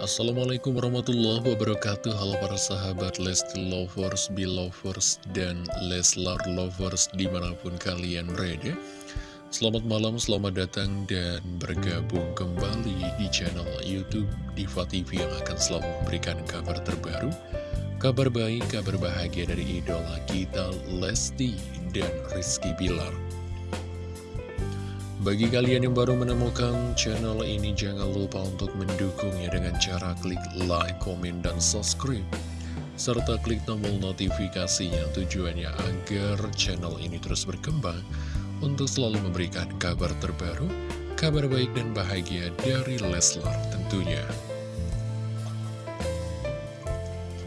Assalamualaikum warahmatullahi wabarakatuh. Halo para sahabat Lesti Lovers, Belovers, dan Leslar Lovers di mana pun kalian berada. Selamat malam, selamat datang dan bergabung kembali di channel Youtube Diva TV yang akan selalu memberikan kabar terbaru Kabar baik, kabar bahagia dari idola kita Lesti dan Rizky Bilar bagi kalian yang baru menemukan channel ini, jangan lupa untuk mendukungnya dengan cara klik like, komen, dan subscribe. Serta klik tombol notifikasinya tujuannya agar channel ini terus berkembang untuk selalu memberikan kabar terbaru, kabar baik dan bahagia dari Leslar tentunya.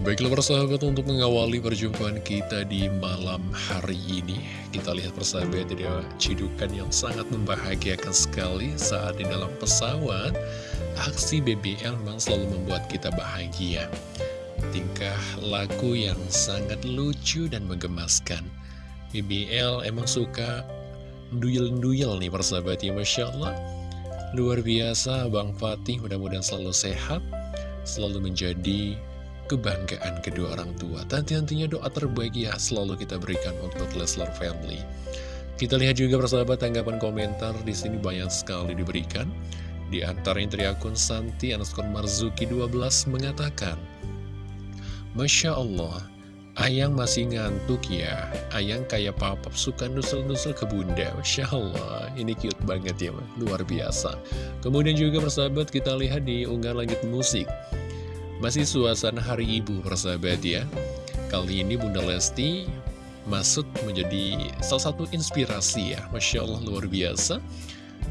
Baiklah persahabat untuk mengawali perjumpaan kita di malam hari ini Kita lihat persahabat ada cidukan yang sangat membahagiakan sekali saat di dalam pesawat. Aksi BBL memang selalu membuat kita bahagia. Tingkah laku yang sangat lucu dan menggemaskan. BBL emang suka duyel-duyel nih persahabat ya Masya Allah. Luar biasa Bang Fatih mudah-mudahan selalu sehat Selalu menjadi kebanggaan kedua orang tua. Tentu-tentunya doa terbaik ya selalu kita berikan untuk Leslar Family. Kita lihat juga persahabat tanggapan komentar di sini banyak sekali diberikan. Di antaranya dari akun Santi underscore Marzuki 12 mengatakan, Masya Allah, Ayang masih ngantuk ya Ayang kayak papap suka nusel-nusel ke bunda Masya Allah Ini cute banget ya Luar biasa Kemudian juga persahabat kita lihat di unggahan langit musik masih suasana hari ibu persahabat ya. Kali ini Bunda Lesti masuk menjadi salah satu inspirasi ya. Masya Allah luar biasa.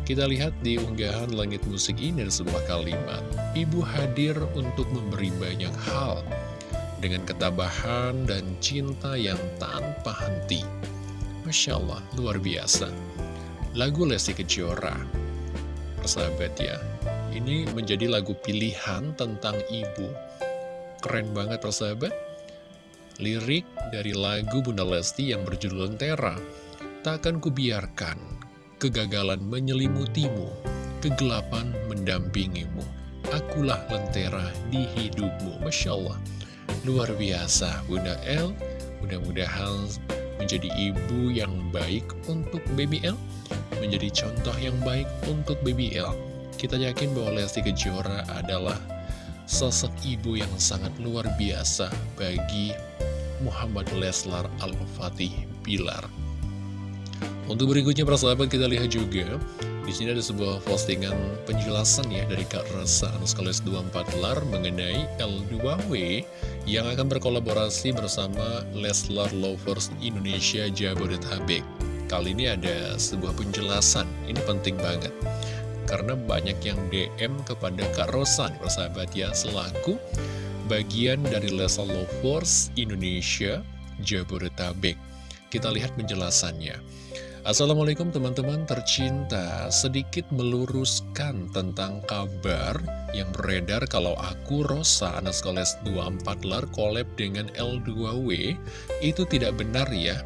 Kita lihat di unggahan langit musik ini ada sebuah kalimat. Ibu hadir untuk memberi banyak hal Dengan ketabahan dan cinta yang tanpa henti. Masya Allah luar biasa. Lagu Lesti Kejora Persahabat ya ini menjadi lagu pilihan tentang ibu. Keren banget persahabat. Lirik dari lagu Bunda Lesti yang berjudul Lentera. Takkan kubiarkan kegagalan menyelimutimu, kegelapan mendampingimu. Akulah lentera di hidupmu. Masya Allah. Luar biasa Bunda L. Mudah-mudahan menjadi ibu yang baik untuk BBL. Menjadi contoh yang baik untuk BBL kita yakin bahwa Lesti Kejora adalah sosok ibu yang sangat luar biasa bagi Muhammad Leslar Al-Fatih Bilar. Untuk berikutnya para sahabat kita lihat juga di sini ada sebuah postingan penjelasan ya dari Kak Rasa Anuskales 24 Lar mengenai L2W yang akan berkolaborasi bersama Leslar Lovers Indonesia Jabodetabek. Kali ini ada sebuah penjelasan, ini penting banget karena banyak yang DM kepada Kak Rosan, persahabat ya, selaku bagian dari Lesa Lovers Indonesia Jabodetabek. Kita lihat penjelasannya. Assalamualaikum teman-teman tercinta, sedikit meluruskan tentang kabar yang beredar kalau aku Rosa anak sekolah 24 lar collab dengan L2W itu tidak benar ya.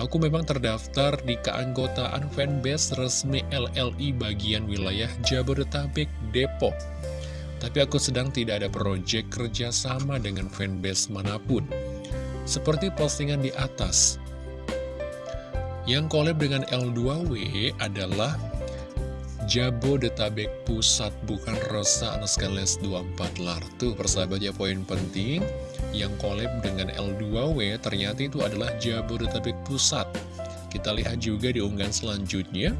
Aku memang terdaftar di keanggotaan fanbase resmi LLI bagian wilayah Jabodetabek, Depok. Tapi aku sedang tidak ada proyek kerjasama dengan fanbase mana pun. Seperti postingan di atas. Yang collab dengan L2W adalah Jabodetabek Pusat, bukan Rosa Anaskales 24 Lar. Tuh persahabat ya poin penting yang collab dengan L2W ternyata itu adalah Jabodetabek Pusat. Kita lihat juga di unggahan selanjutnya.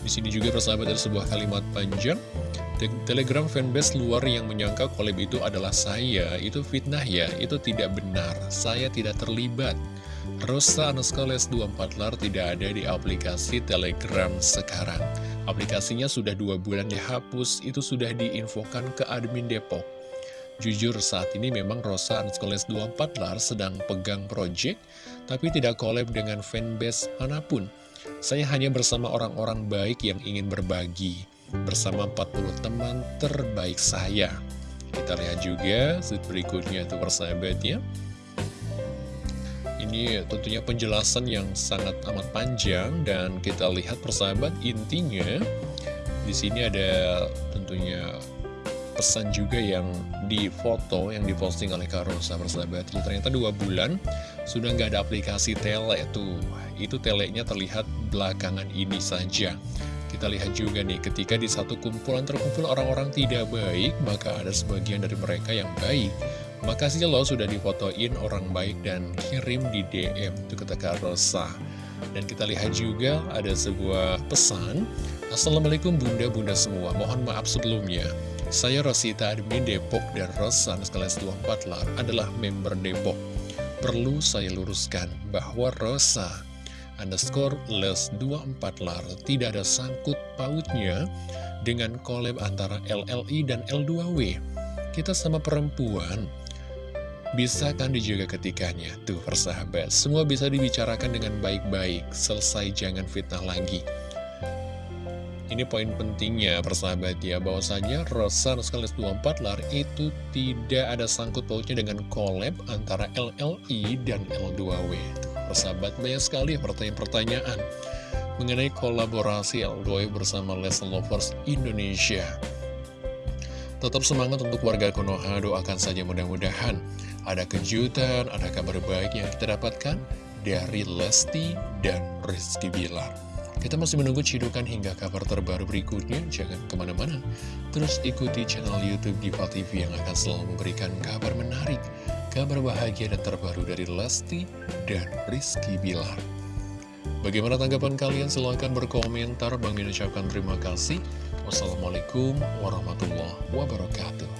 Di sini juga persahabat ada sebuah kalimat panjang. Telegram fanbase luar yang menyangka collab itu adalah saya, itu fitnah ya, itu tidak benar. Saya tidak terlibat. Rosa Anuskales 24 lar tidak ada di aplikasi Telegram sekarang. Aplikasinya sudah dua bulan dihapus, itu sudah diinfokan ke admin Depok. Jujur saat ini memang Rosa Anskoles 24 Lar sedang pegang project, tapi tidak collab dengan fanbase mana pun. Saya hanya bersama orang-orang baik yang ingin berbagi, bersama 40 teman terbaik saya. Kita lihat juga slide berikutnya itu persahabatnya. Ini tentunya penjelasan yang sangat amat panjang dan kita lihat persahabat intinya di sini ada tentunya pesan juga yang di foto yang diposting oleh Kak Rosa persahabat Jadi ternyata dua bulan sudah nggak ada aplikasi tele tuh Itu telenya terlihat belakangan ini saja kita lihat juga nih, ketika di satu kumpulan terkumpul orang-orang tidak baik, maka ada sebagian dari mereka yang baik. Makasih loh sudah difotoin orang baik dan kirim di DM, itu kata Kak Rosa. Dan kita lihat juga ada sebuah pesan, Assalamualaikum bunda-bunda semua, mohon maaf sebelumnya. Saya Rosita admin Depok dan Rosan sekalian 24 lar adalah member Depok. Perlu saya luruskan bahwa Rosa underscore les 24 lar tidak ada sangkut pautnya dengan collab antara LLI dan L2W. Kita sama perempuan, bisa kan dijaga ketikanya? Tuh persahabat, semua bisa dibicarakan dengan baik-baik, selesai jangan fitnah lagi. Ini poin pentingnya persahabat ya bahwasanya Rosa Nuskalis 24 lar itu tidak ada sangkut pautnya dengan collab antara LLI dan L2W persahabat banyak sekali pertanyaan-pertanyaan mengenai kolaborasi L2 bersama Les Lovers Indonesia. Tetap semangat untuk warga Konoha, doakan saja mudah-mudahan ada kejutan, ada kabar baik yang kita dapatkan dari Lesti dan Rizky Bilar. Kita masih menunggu cidukan hingga kabar terbaru berikutnya, jangan ke mana-mana. Terus ikuti channel Youtube Diva TV yang akan selalu memberikan kabar menarik, kabar bahagia dan terbaru dari Lesti dan Rizky Bilar. Bagaimana tanggapan kalian? Silahkan berkomentar. Bang Min terima kasih. Wassalamualaikum warahmatullahi wabarakatuh.